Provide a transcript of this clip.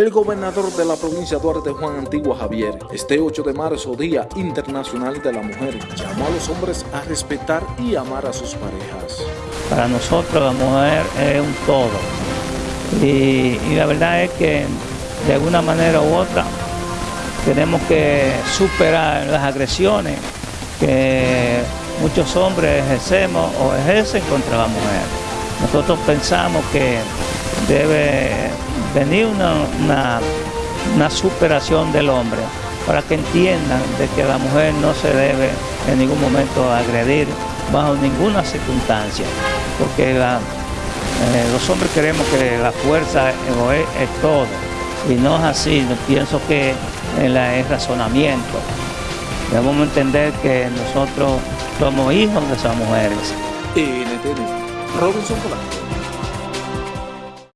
El gobernador de la provincia Duarte, Juan Antigua Javier, este 8 de marzo, Día Internacional de la Mujer, llamó a los hombres a respetar y amar a sus parejas. Para nosotros la mujer es un todo. Y, y la verdad es que de alguna manera u otra tenemos que superar las agresiones que muchos hombres ejercemos o ejercen contra la mujer. Nosotros pensamos que debe venir una, una, superación del hombre para que entiendan de que la mujer no se debe en ningún momento agredir bajo ninguna circunstancia, porque la, eh, los hombres queremos que la fuerza es, todo, y no es así, pienso que es razonamiento. Debemos entender que nosotros somos hijos de esas mujeres. NTN, Robinson Polanco.